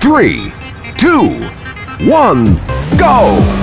three, two, one, go!